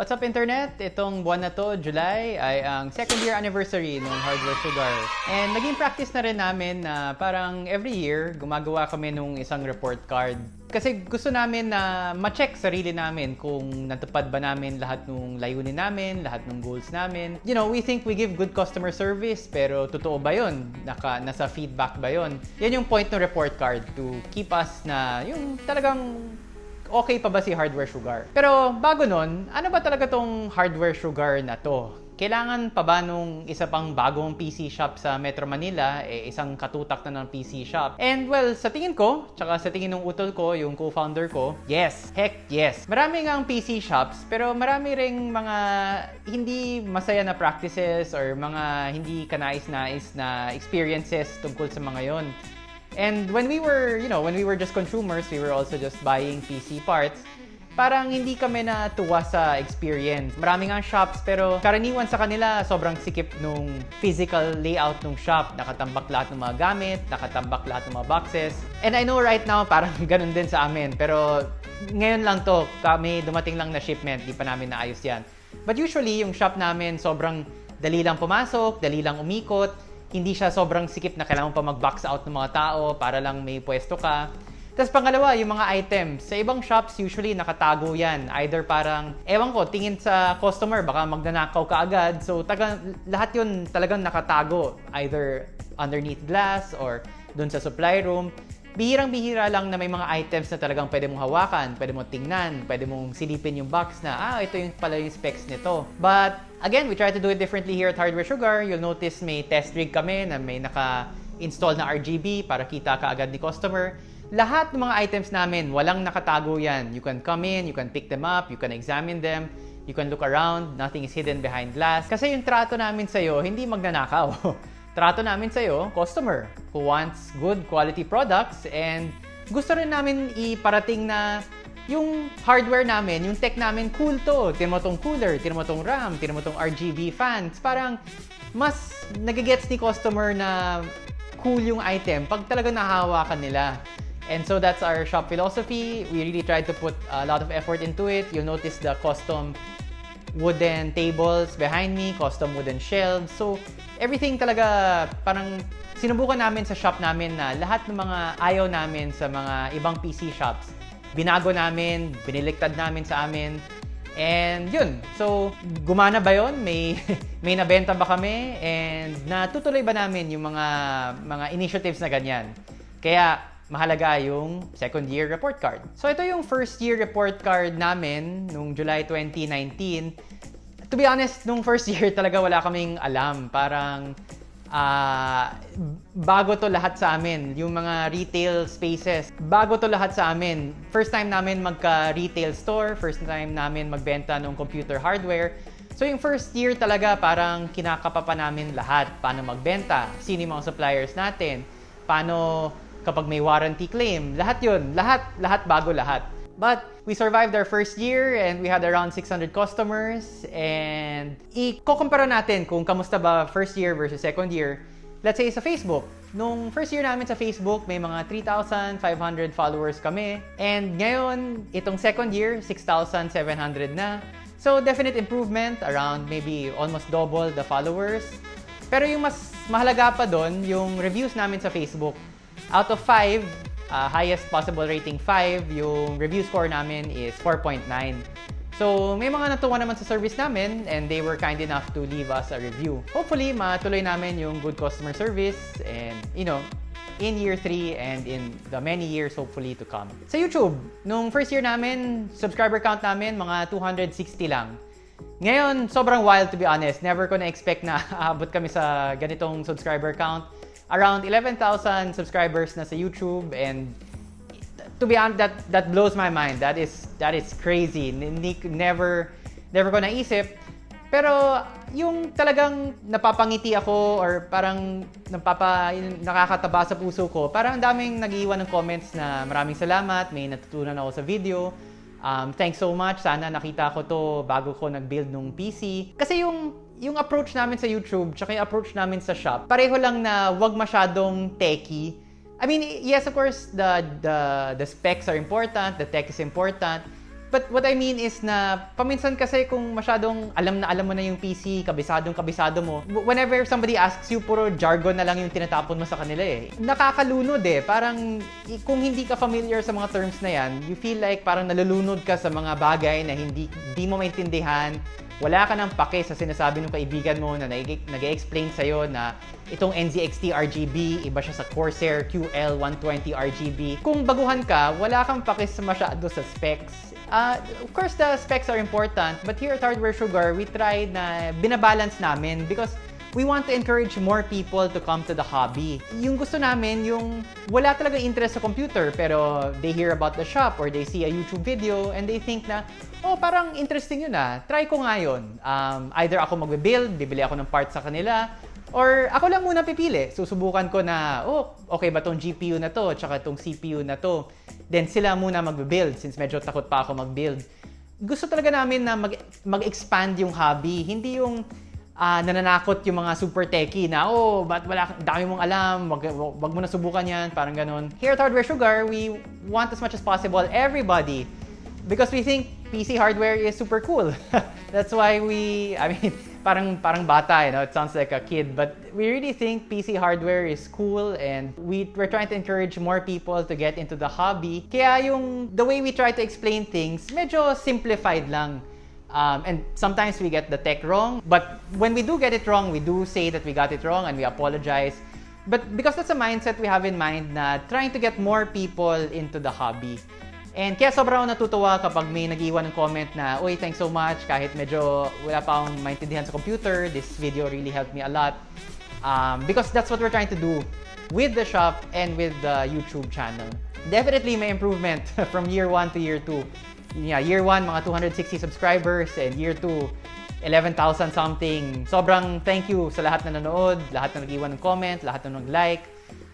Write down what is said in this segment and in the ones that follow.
What's up internet? Itong buwan na to, July, ay ang second year anniversary ng Hardware Sugar. And naging practice na rin namin na parang every year, gumagawa kami nung isang report card. Kasi gusto namin na ma-check sarili namin kung natupad ba namin lahat ng layunin namin, lahat ng goals namin. You know, we think we give good customer service, pero totoo ba yun? Naka, nasa feedback ba yun? Yan yung point ng report card to keep us na yung talagang okay pa ba si hardware sugar? Pero bago nun, ano ba talaga tong hardware sugar na to? Kailangan pa ba nung isa pang bagong PC shop sa Metro Manila, eh, isang katutak na ng PC shop? And well, sa tingin ko, tsaka sa tingin ng utol ko, yung co-founder ko, yes, heck yes. Marami nga ang PC shops, pero marami ring mga hindi masaya na practices or mga hindi kanais-nais na experiences tungkol sa mga yon. And when we were, you know, when we were just consumers, we were also just buying PC parts, parang hindi kami natuwa sa experience. Marami nga shops, pero karaniwan sa kanila, sobrang sikip nung physical layout ng shop. Nakatambak lahat ng mga gamit, nakatambak lahat ng mga boxes. And I know right now, parang ganun din sa amin. Pero ngayon lang to, kami dumating lang na shipment, di pa namin naayos yan. But usually, yung shop namin, sobrang dali lang pumasok, dali lang umikot, hindi siya sobrang sikip na kailangan pa mag-box out ng mga tao para lang may pwesto ka. Tapos pangalawa, yung mga items. Sa ibang shops, usually nakatago yan. Either parang, ewan ko, tingin sa customer, baka magnanakaw ka agad. So taga, lahat yun talagang nakatago. Either underneath glass or dun sa supply room. Bihirang-bihira lang na may mga items na talagang pwede mong hawakan, pwede mong tingnan, pwede mong silipin yung box na, ah, ito yung pala yung specs nito. But, again, we try to do it differently here at Hardware Sugar. You'll notice may test rig kami na may naka-install na RGB para kita ka agad ni customer. Lahat ng mga items namin, walang nakatago yan. You can come in, you can pick them up, you can examine them, you can look around, nothing is hidden behind glass. Kasi yung trato namin sa'yo, hindi magnanakaw. trato namin sa'yo, customer who wants good quality products and gusto rin namin iparating na yung hardware namin, yung tech namin, cool to. Tinan mo tong cooler, tinan mo tong RAM, tinan mo tong RGB fans. Parang mas nagigets ni customer na cool yung item pag talaga nahahawakan nila. And so that's our shop philosophy. We really tried to put a lot of effort into it. You'll notice the custom wooden tables behind me, custom wooden shelves. So, everything talaga parang sinubukan namin sa shop namin na lahat ng mga ayaw namin sa mga ibang PC shops, binago namin, biniliktad namin sa amin. And yun, so gumana ba yon? May, may nabenta ba kami? And natutuloy ba namin yung mga, mga initiatives na ganyan? Kaya mahalaga yung second year report card. So ito yung first year report card namin nung July 2019. To be honest, nung first year talaga wala kaming alam. Parang uh, bago to lahat sa amin. Yung mga retail spaces, bago to lahat sa amin. First time namin magka-retail store, first time namin magbenta ng computer hardware. So yung first year talaga parang kinakapa pa namin lahat. Paano magbenta, sino yung mga suppliers natin, paano kapag may warranty claim. Lahat yun. Lahat, lahat bago lahat. But we survived our first year and we had around 600 customers. And i-kukumpara natin kung kamusta ba first year versus second year. Let's say sa Facebook. Nung first year namin sa Facebook, may mga 3,500 followers kami. And ngayon, itong second year, 6,700 na. So definite improvement, around maybe almost double the followers. Pero yung mas mahalaga pa doon, yung reviews namin sa Facebook out of 5, uh, highest possible rating 5, yung review score namin is 4.9. So, may mga natuwa naman sa service namin and they were kind enough to leave us a review. Hopefully, matuloy namin yung good customer service and, you know, in year 3 and in the many years hopefully to come. Sa YouTube, nung first year namin, subscriber count namin mga 260 lang. Ngayon, sobrang wild to be honest. Never ko na-expect na aabot kami sa ganitong subscriber count around 11,000 subscribers na sa YouTube and to be honest, that that blows my mind. That is that is crazy. Never never ko naisip. Pero yung talagang napapangiti ako or parang napapa nakakataba sa puso ko, parang daming nag-iwan ng comments na maraming salamat, may natutunan ako sa video. Um, thanks so much. Sana nakita ko to bago ko nag-build ng PC. Kasi yung yung approach namin sa YouTube tsaka yung approach namin sa shop, pareho lang na wag masyadong techy. I mean, yes, of course, the, the, the specs are important, the tech is important, but what I mean is na paminsan kasi kung masyadong alam na alam mo na yung PC, kabisadong kabisado mo, whenever somebody asks you, puro jargon na lang yung tinatapon mo sa kanila eh. Nakakalunod eh. Parang kung hindi ka familiar sa mga terms na yan, you feel like parang nalulunod ka sa mga bagay na hindi, hindi mo maintindihan, wala ka ng pake sa sinasabi ng kaibigan mo na nag-explain sa'yo na itong NZXT RGB, iba siya sa Corsair QL120 RGB. Kung baguhan ka, wala kang pake sa masyado sa specs. Uh, of course, the specs are important, but here at Hardware Sugar, we try na binabalance namin because we want to encourage more people to come to the hobby. Yung gusto namin, yung wala talaga interest sa computer, pero they hear about the shop or they see a YouTube video and they think na, oh, parang interesting yun ah. Try ko nga yun. Um, either ako magbe-build, bibili ako ng parts sa kanila, or ako lang muna pipili. Susubukan ko na, oh, okay ba tong GPU na to, tsaka tong CPU na to. Then sila muna magbe-build since medyo takot pa ako mag-build. Gusto talaga namin na mag- mag-expand yung hobby, hindi yung uh, nananakot yung mga super techie na, oh, ba't wala, dami mong alam, wag, wag mo na subukan yan, parang ganun. Here at Hardware Sugar, we want as much as possible everybody because we think PC hardware is super cool. That's why we, I mean, parang parang bata, you know, it sounds like a kid, but we really think PC hardware is cool and we we're trying to encourage more people to get into the hobby. Kaya yung the way we try to explain things, medyo simplified lang. Um, and sometimes we get the tech wrong, but when we do get it wrong, we do say that we got it wrong and we apologize. But because that's a mindset we have in mind na trying to get more people into the hobby. And kaya sobrang natutuwa kapag may nag-iwan ng comment na, Uy, thanks so much, kahit medyo wala pa akong maintindihan sa computer, this video really helped me a lot. Um, because that's what we're trying to do with the shop and with the YouTube channel. Definitely may improvement from year 1 to year 2 yeah, year 1, mga 260 subscribers, and year 2, 11,000 something. Sobrang thank you sa lahat na nanood, lahat na nag-iwan ng comment, lahat na nag-like.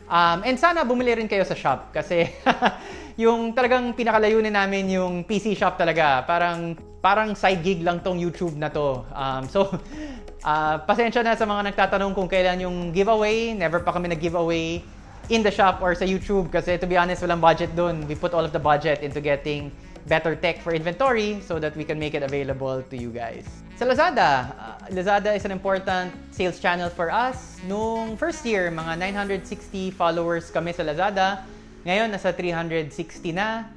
Um, and sana bumili rin kayo sa shop kasi yung talagang pinakalayunin namin yung PC shop talaga. Parang parang side gig lang tong YouTube na to. Um, so uh, pasensya na sa mga nagtatanong kung kailan yung giveaway. Never pa kami nag-giveaway in the shop or sa YouTube kasi to be honest, walang budget doon. We put all of the budget into getting better tech for inventory so that we can make it available to you guys. Sa Lazada, uh, Lazada is an important sales channel for us. Nung first year, mga 960 followers kami sa Lazada. Ngayon, nasa 360 na.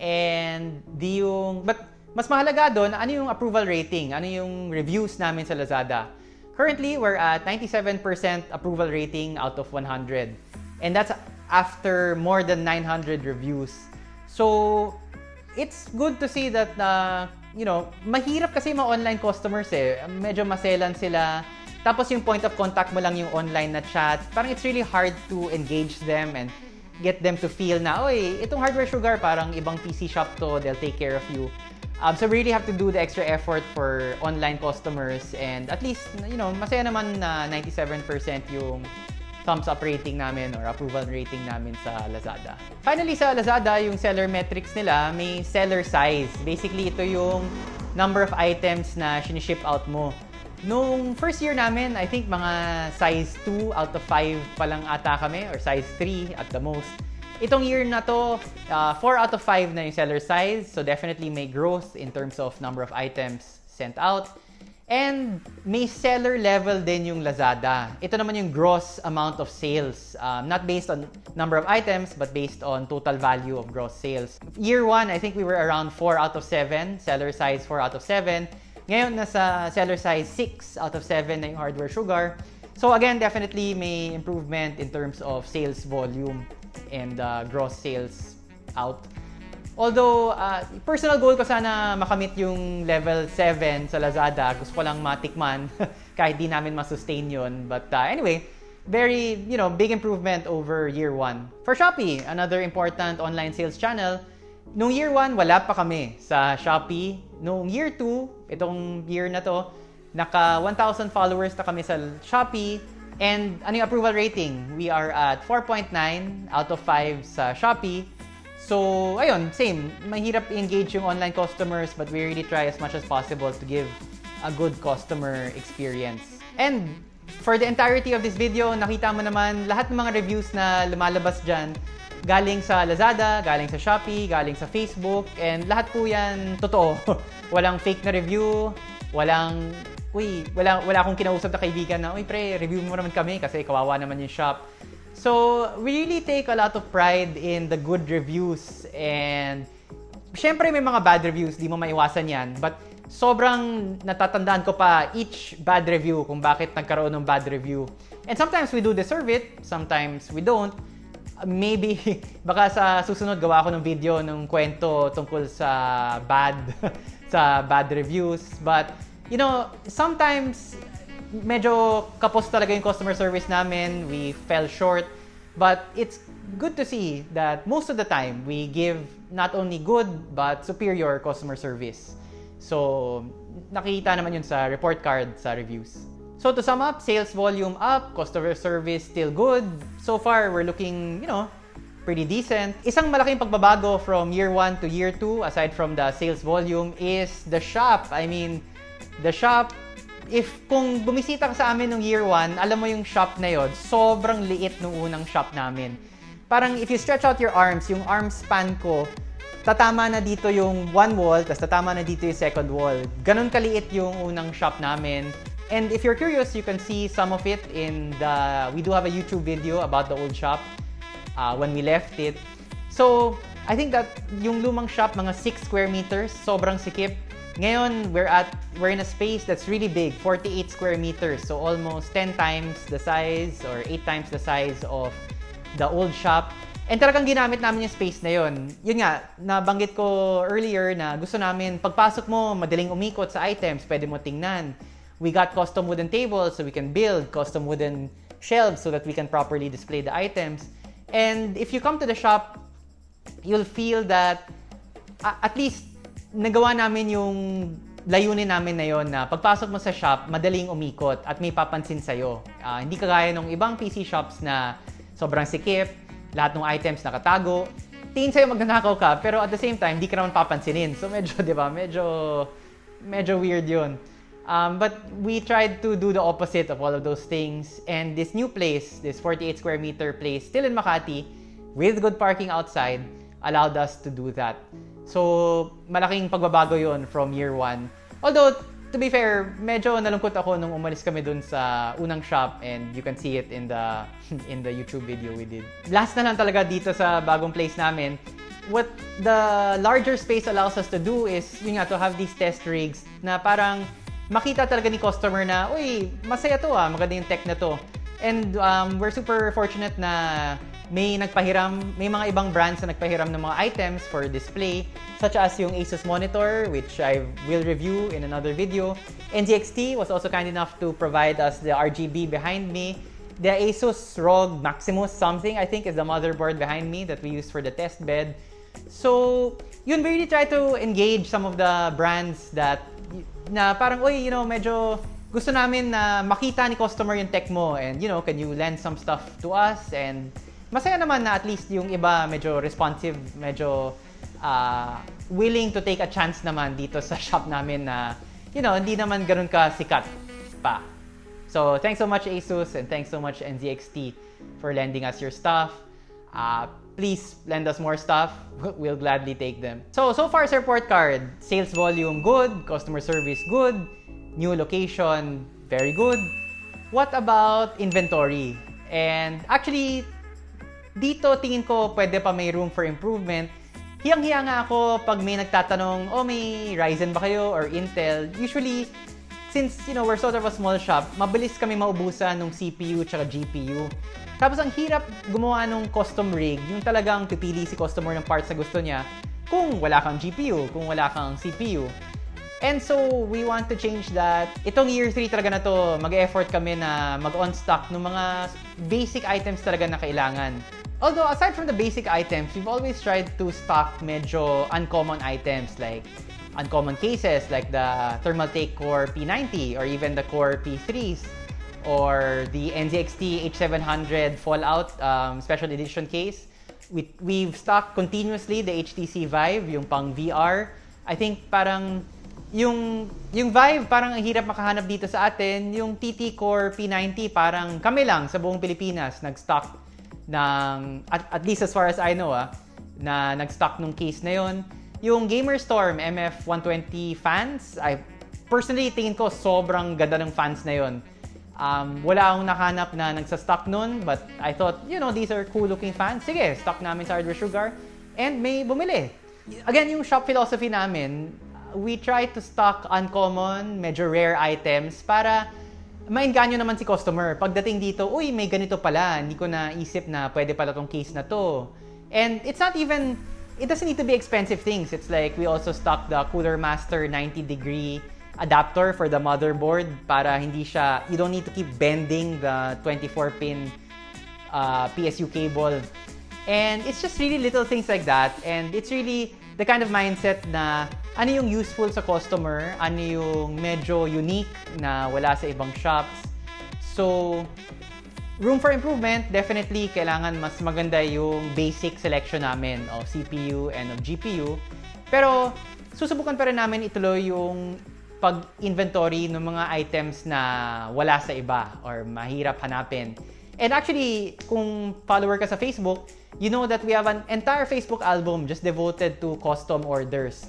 And di yung... But mas mahalaga doon, ano yung approval rating? Ano yung reviews namin sa Lazada? Currently, we're at 97% approval rating out of 100. And that's after more than 900 reviews. So, it's good to see that uh, you know, mahirap kasi mga online customers eh. Medyo maselan sila. Tapos yung point of contact mo lang yung online na chat. Parang it's really hard to engage them and get them to feel na, oy, itong Hardware Sugar, parang ibang PC shop to, they'll take care of you. Um, so really have to do the extra effort for online customers and at least, you know, masaya naman na 97% yung thumbs up rating namin or approval rating namin sa Lazada. Finally, sa Lazada, yung seller metrics nila, may seller size. Basically, ito yung number of items na siniship out mo. Nung first year namin, I think mga size 2 out of 5 pa lang ata kami or size 3 at the most. Itong year na to, uh, 4 out of 5 na yung seller size. So definitely may growth in terms of number of items sent out. And may seller level din yung Lazada. Ito naman yung gross amount of sales. Um, not based on number of items, but based on total value of gross sales. Year 1, I think we were around 4 out of 7. Seller size 4 out of 7. Ngayon, nasa seller size 6 out of 7 na yung hardware sugar. So again, definitely may improvement in terms of sales volume and uh, gross sales out. Although, uh, personal goal ko sana makamit yung level 7 sa Lazada. Gusto ko lang matikman kahit di namin masustain yun. But uh, anyway, very, you know, big improvement over year 1. For Shopee, another important online sales channel, nung year 1, wala pa kami sa Shopee. Nung year 2, itong year na to, naka 1,000 followers na kami sa Shopee. And ano yung approval rating? We are at 4.9 out of 5 sa Shopee. So, ayun, same. Mahirap engage yung online customers but we really try as much as possible to give a good customer experience. And for the entirety of this video, nakita mo naman lahat ng mga reviews na lumalabas dyan, galing sa Lazada, galing sa Shopee, galing sa Facebook, and lahat po yan totoo. walang fake na review, walang, uy, wala, wala akong kinausap na kaibigan na, uy pre, review mo naman kami kasi kawawa naman yung shop. So, we really take a lot of pride in the good reviews and syempre may mga bad reviews, di mo maiwasan yan. But sobrang natatandaan ko pa each bad review kung bakit nagkaroon ng bad review. And sometimes we do deserve it, sometimes we don't. Maybe, baka sa susunod gawa ko ng video ng kwento tungkol sa bad, sa bad reviews. But, you know, sometimes medyo kapos talaga yung customer service namin. We fell short. But it's good to see that most of the time we give not only good but superior customer service. So, nakita naman yun sa report card sa reviews. So to sum up, sales volume up, customer service still good. So far, we're looking, you know, pretty decent. Isang malaking pagbabago from year 1 to year 2, aside from the sales volume, is the shop. I mean, the shop, if kung bumisita ka sa amin nung year 1, alam mo yung shop na yon, sobrang liit nung unang shop namin. Parang if you stretch out your arms, yung arm span ko, tatama na dito yung one wall, tapos tatama na dito yung second wall. Ganon kaliit yung unang shop namin. And if you're curious, you can see some of it in the... We do have a YouTube video about the old shop uh, when we left it. So, I think that yung lumang shop, mga 6 square meters, sobrang sikip. Ngayon, we're at we're in a space that's really big, 48 square meters. So almost 10 times the size or 8 times the size of the old shop. And talagang ginamit namin yung space na yon. Yun nga, nabanggit ko earlier na gusto namin, pagpasok mo, madaling umikot sa items, pwede mo tingnan. We got custom wooden tables so we can build custom wooden shelves so that we can properly display the items. And if you come to the shop, you'll feel that at least nagawa namin yung layunin namin na yon na pagpasok mo sa shop, madaling umikot at may papansin sa'yo. Uh, hindi kagaya ng ibang PC shops na sobrang sikip, lahat ng items nakatago. Tingin sa'yo magnanakaw ka, pero at the same time, di ka naman papansinin. So medyo, di ba, medyo, medyo weird yun. Um, but we tried to do the opposite of all of those things. And this new place, this 48 square meter place, still in Makati, with good parking outside, allowed us to do that. So, malaking pagbabago yon from year one. Although, to be fair, medyo nalungkot ako nung umalis kami dun sa unang shop and you can see it in the in the YouTube video we did. Last na lang talaga dito sa bagong place namin. What the larger space allows us to do is yun nga to have these test rigs na parang makita talaga ni customer na, uy, masaya to ah, maganda yung tech na to. And um, we're super fortunate na may nagpahiram, may mga ibang brands na nagpahiram ng mga items for display, such as yung Asus monitor, which I will review in another video. NZXT was also kind enough to provide us the RGB behind me. The Asus ROG Maximus something, I think, is the motherboard behind me that we use for the test bed. So, yun, we really try to engage some of the brands that, na parang, uy, you know, medyo gusto namin na makita ni customer yung tech mo and, you know, can you lend some stuff to us and masaya naman na at least yung iba medyo responsive, medyo uh, willing to take a chance naman dito sa shop namin na, you know, hindi naman ganun ka sikat pa. So, thanks so much Asus and thanks so much NZXT for lending us your stuff. Uh, please lend us more stuff. We'll gladly take them. So, so far sa report card, sales volume good, customer service good, new location very good. What about inventory? And actually, dito tingin ko pwede pa may room for improvement. Hiyang-hiya nga ako pag may nagtatanong, oh may Ryzen ba kayo or Intel? Usually, since you know we're sort of a small shop, mabilis kami maubusan ng CPU at GPU. Tapos ang hirap gumawa ng custom rig, yung talagang pipili si customer ng parts na gusto niya kung wala kang GPU, kung wala kang CPU. And so, we want to change that. Itong year 3 talaga na to, mag-effort kami na mag-on stock ng mga basic items talaga na kailangan. Although, aside from the basic items, we've always tried to stock medyo uncommon items like uncommon cases like the Thermaltake Core P90 or even the Core P3s or the NZXT H700 Fallout um, Special Edition case. We, we've stocked continuously the HTC Vive, yung pang VR. I think parang yung, yung Vive, parang ang hirap makahanap dito sa atin. Yung TT Core P90, parang kami lang sa buong Pilipinas nag-stock ng, at, at least as far as I know ah, na nag-stock nung case na yon. Yung Gamerstorm MF120 fans, I personally tingin ko sobrang ganda ng fans na yon. Um, wala akong nakanap na nagsa-stock nun, but I thought, you know, these are cool-looking fans. Sige, stock namin sa Hardware Sugar. And may bumili. Again, yung shop philosophy namin, we try to stock uncommon, medyo rare items para mainganyo naman si customer. Pagdating dito, uy, may ganito pala. Hindi ko naisip na pwede pala tong case na to. And it's not even, it doesn't need to be expensive things. It's like we also stock the Cooler Master 90 degree adapter for the motherboard para hindi siya, you don't need to keep bending the 24 pin uh, PSU cable. And it's just really little things like that. And it's really the kind of mindset na ano yung useful sa customer, ano yung medyo unique na wala sa ibang shops. So, room for improvement, definitely kailangan mas maganda yung basic selection namin of CPU and of GPU. Pero, susubukan pa rin namin ituloy yung pag-inventory ng mga items na wala sa iba or mahirap hanapin. And actually, kung follower ka sa Facebook, you know that we have an entire Facebook album just devoted to custom orders.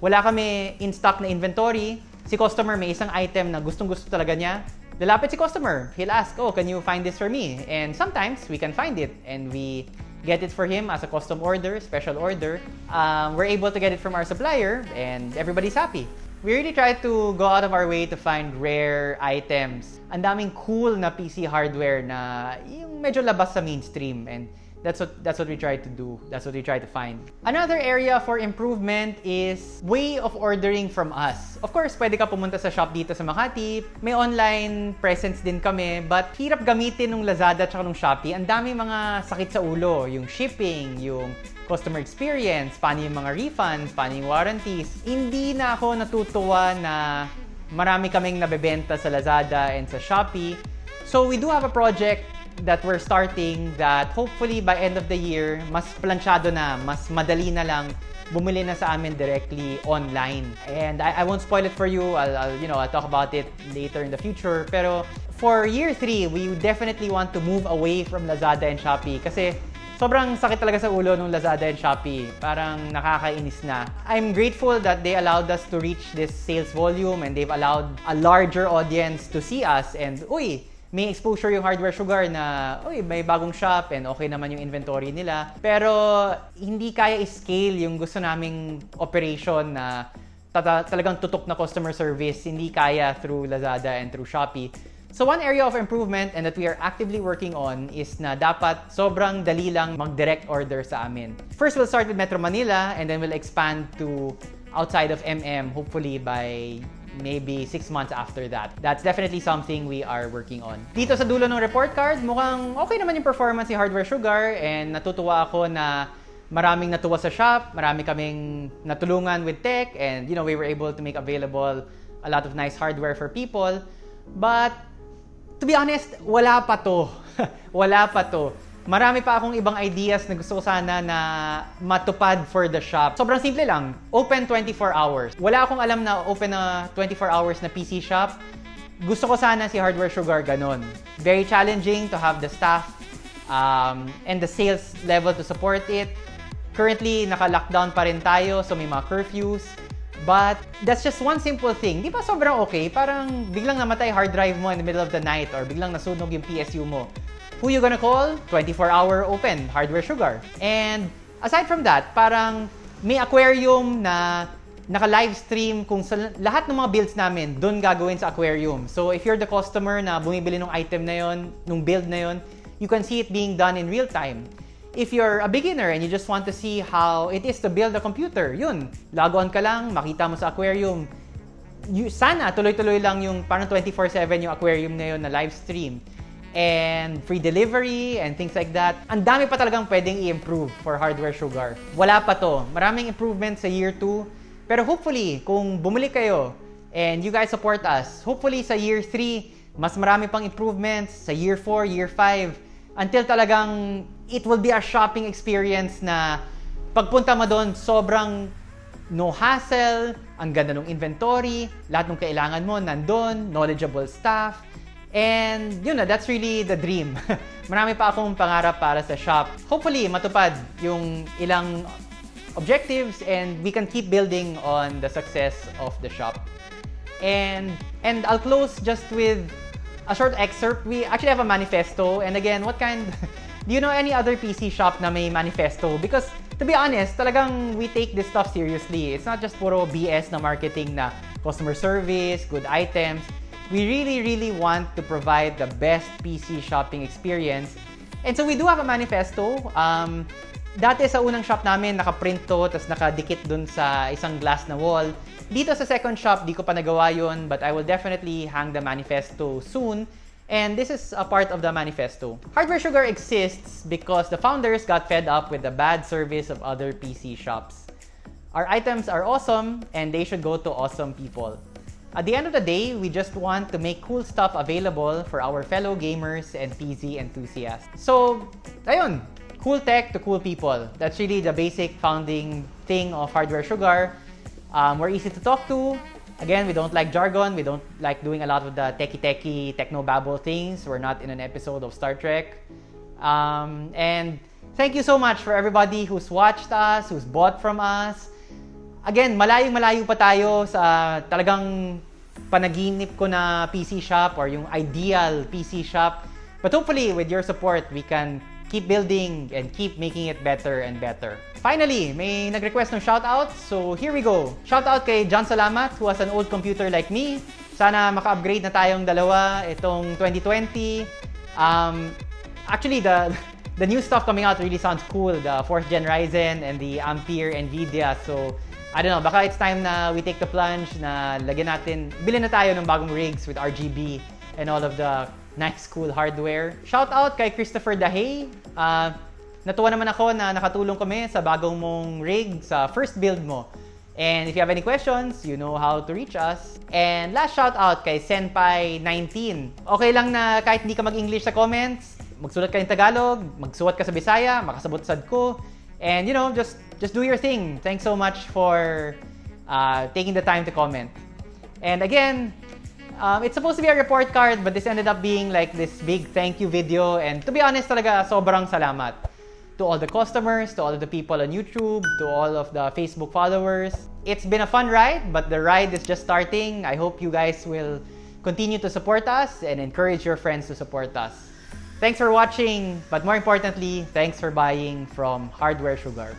Wala kami in stock na inventory. Si customer may isang item na gustong-gusto talaga niya. Lalapit si customer. He'll ask, oh, can you find this for me? And sometimes, we can find it. And we get it for him as a custom order, special order. Um, we're able to get it from our supplier and everybody's happy. We really try to go out of our way to find rare items. Ang daming cool na PC hardware na yung medyo labas sa mainstream and that's what that's what we try to do. That's what we try to find. Another area for improvement is way of ordering from us. Of course, pwede ka pumunta sa shop dito sa Makati. May online presence din kami, but hirap gamitin ng Lazada at ng Shopee. Ang dami mga sakit sa ulo, yung shipping, yung customer experience, paano yung mga refunds, paano yung warranties. Hindi na ako natutuwa na marami kaming nabebenta sa Lazada and sa Shopee. So we do have a project that we're starting that hopefully by end of the year, mas planchado na, mas madali na lang bumili na sa amin directly online. And I, I won't spoil it for you. I'll, I'll, you know, I'll talk about it later in the future. Pero for year 3, we definitely want to move away from Lazada and Shopee kasi sobrang sakit talaga sa ulo ng Lazada and Shopee. Parang nakakainis na. I'm grateful that they allowed us to reach this sales volume and they've allowed a larger audience to see us and, uy, may exposure yung Hardware Sugar na, uy, may bagong shop and okay naman yung inventory nila. Pero hindi kaya i-scale yung gusto naming operation na talagang tutok na customer service. Hindi kaya through Lazada and through Shopee. So one area of improvement and that we are actively working on is na dapat sobrang dali lang mag-direct order sa amin. First, we'll start with Metro Manila and then we'll expand to outside of MM hopefully by maybe 6 months after that. That's definitely something we are working on. Dito sa dulo ng report card, mukhang okay naman yung performance ni Hardware Sugar and natutuwa ako na maraming natuwa sa shop, marami kaming natulungan with tech and you know, we were able to make available a lot of nice hardware for people. But to be honest, wala pa to. wala pa to. Marami pa akong ibang ideas na gusto ko sana na matupad for the shop. Sobrang simple lang. Open 24 hours. Wala akong alam na open na 24 hours na PC shop. Gusto ko sana si Hardware Sugar ganon. Very challenging to have the staff um, and the sales level to support it. Currently, naka-lockdown pa rin tayo, so may mga curfews. But that's just one simple thing. Di ba sobrang okay? Parang biglang namatay hard drive mo in the middle of the night or biglang nasunog yung PSU mo. Who you gonna call? 24-hour open, Hardware Sugar. And aside from that, parang may aquarium na naka-live stream kung sa lahat ng mga builds namin, doon gagawin sa aquarium. So if you're the customer na bumibili ng item na yon, nung build na yon, you can see it being done in real time if you're a beginner and you just want to see how it is to build a computer, yun, log on ka lang, makita mo sa aquarium. You, sana tuloy-tuloy lang yung parang 24/7 yung aquarium na yun na live stream. And free delivery and things like that. Ang dami pa talagang pwedeng i-improve for Hardware Sugar. Wala pa to. Maraming improvements sa year 2. Pero hopefully, kung bumili kayo and you guys support us, hopefully sa year 3, mas marami pang improvements. Sa year 4, year 5, until talagang it will be a shopping experience na pagpunta mo doon, sobrang no hassle, ang ganda ng inventory, lahat ng kailangan mo nandun, knowledgeable staff, And yun na, that's really the dream. Marami pa akong pangarap para sa shop. Hopefully, matupad yung ilang objectives and we can keep building on the success of the shop. And and I'll close just with a short excerpt. We actually have a manifesto. And again, what kind do you know any other PC shop na may manifesto? Because to be honest, talagang we take this stuff seriously. It's not just puro BS na marketing na customer service, good items. We really, really want to provide the best PC shopping experience. And so we do have a manifesto. Um, dati sa unang shop namin, nakaprint to, tapos nakadikit dun sa isang glass na wall. Dito sa second shop, di ko pa nagawa yun, but I will definitely hang the manifesto soon. And this is a part of the manifesto. Hardware Sugar exists because the founders got fed up with the bad service of other PC shops. Our items are awesome and they should go to awesome people. At the end of the day, we just want to make cool stuff available for our fellow gamers and PC enthusiasts. So, ayun, cool tech to cool people. That's really the basic founding thing of Hardware Sugar. Um, we're easy to talk to. Again, we don't like jargon. We don't like doing a lot of the techie-techie, techno-babble things. We're not in an episode of Star Trek. Um, and thank you so much for everybody who's watched us, who's bought from us. Again, malayong malayo pa tayo sa talagang panaginip ko na PC shop or yung ideal PC shop. But hopefully, with your support, we can keep building and keep making it better and better. Finally, may nag-request ng shoutout. So here we go. Shoutout kay John Salamat who has an old computer like me. Sana maka-upgrade na tayong dalawa itong 2020. Um, actually, the the new stuff coming out really sounds cool. The 4th Gen Ryzen and the Ampere NVIDIA. So I don't know, baka it's time na we take the plunge na lagyan natin, bilhin na tayo ng bagong rigs with RGB and all of the nice cool hardware. Shout out kay Christopher Dahay. Uh, natuwa naman ako na nakatulong kami sa bagong mong rig sa first build mo. And if you have any questions, you know how to reach us. And last shout out kay Senpai19. Okay lang na kahit hindi ka mag-English sa comments, magsulat ka ng Tagalog, magsuot ka sa Bisaya, makasabot sad ko. And you know, just just do your thing. Thanks so much for uh, taking the time to comment. And again, um, it's supposed to be a report card, but this ended up being like this big thank you video. And to be honest, talaga sobrang salamat to all the customers, to all of the people on YouTube, to all of the Facebook followers. It's been a fun ride, but the ride is just starting. I hope you guys will continue to support us and encourage your friends to support us. Thanks for watching, but more importantly, thanks for buying from Hardware Sugar.